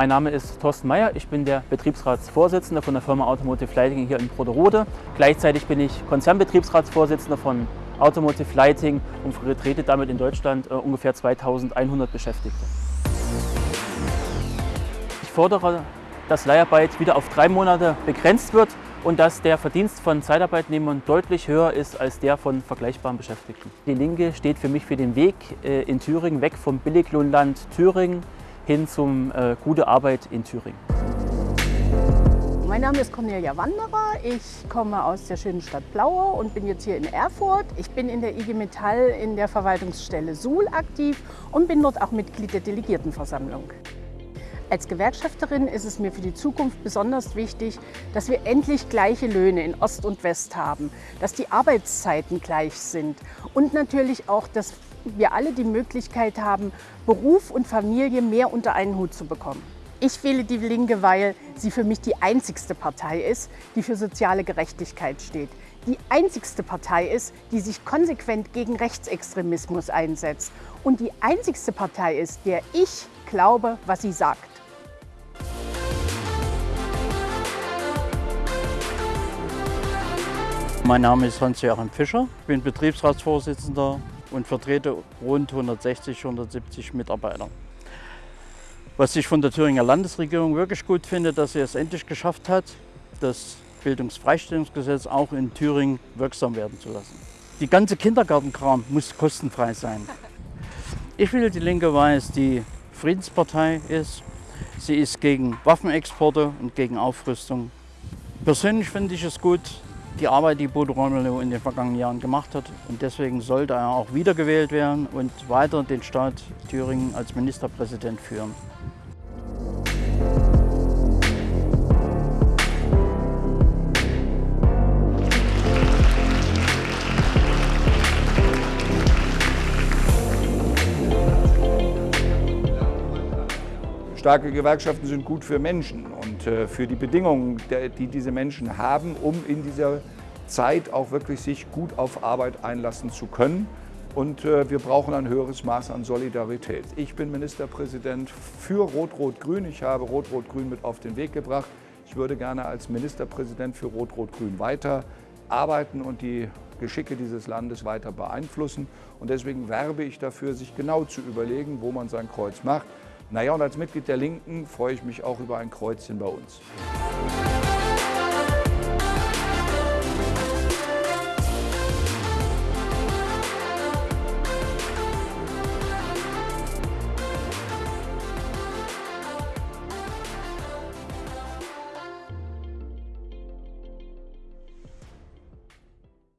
Mein Name ist Thorsten Meyer, ich bin der Betriebsratsvorsitzende von der Firma Automotive Lighting hier in Broderode. Gleichzeitig bin ich Konzernbetriebsratsvorsitzender von Automotive Lighting und vertrete damit in Deutschland äh, ungefähr 2100 Beschäftigte. Ich fordere, dass Leiharbeit wieder auf drei Monate begrenzt wird und dass der Verdienst von Zeitarbeitnehmern deutlich höher ist als der von vergleichbaren Beschäftigten. Die Linke steht für mich für den Weg äh, in Thüringen weg vom Billiglohnland Thüringen hin zum äh, gute Arbeit in Thüringen. Mein Name ist Cornelia Wanderer. Ich komme aus der schönen Stadt Blaue und bin jetzt hier in Erfurt. Ich bin in der IG Metall in der Verwaltungsstelle Suhl aktiv und bin dort auch Mitglied der Delegiertenversammlung. Als Gewerkschafterin ist es mir für die Zukunft besonders wichtig, dass wir endlich gleiche Löhne in Ost und West haben, dass die Arbeitszeiten gleich sind und natürlich auch, dass wir alle die Möglichkeit haben, Beruf und Familie mehr unter einen Hut zu bekommen. Ich wähle die Linke, weil sie für mich die einzigste Partei ist, die für soziale Gerechtigkeit steht. Die einzigste Partei ist, die sich konsequent gegen Rechtsextremismus einsetzt. Und die einzigste Partei ist, der ich glaube, was sie sagt. Mein Name ist Hans-Joachim Fischer, ich bin Betriebsratsvorsitzender und vertrete rund 160, 170 Mitarbeiter. Was ich von der Thüringer Landesregierung wirklich gut finde, dass sie es endlich geschafft hat, das Bildungsfreistellungsgesetz auch in Thüringen wirksam werden zu lassen. Die ganze Kindergartenkram muss kostenfrei sein. Ich will die Linke, weil es die Friedenspartei ist. Sie ist gegen Waffenexporte und gegen Aufrüstung. Persönlich finde ich es gut, die Arbeit, die Bodo Ramelow in den vergangenen Jahren gemacht hat. Und deswegen sollte er auch wiedergewählt werden und weiter den Staat Thüringen als Ministerpräsident führen. Starke Gewerkschaften sind gut für Menschen und äh, für die Bedingungen, die diese Menschen haben, um in dieser Zeit auch wirklich sich gut auf Arbeit einlassen zu können. Und äh, wir brauchen ein höheres Maß an Solidarität. Ich bin Ministerpräsident für Rot-Rot-Grün. Ich habe Rot-Rot-Grün mit auf den Weg gebracht. Ich würde gerne als Ministerpräsident für Rot-Rot-Grün weiter arbeiten und die Geschicke dieses Landes weiter beeinflussen. Und deswegen werbe ich dafür, sich genau zu überlegen, wo man sein Kreuz macht. Naja, und als Mitglied der Linken freue ich mich auch über ein Kreuzchen bei uns.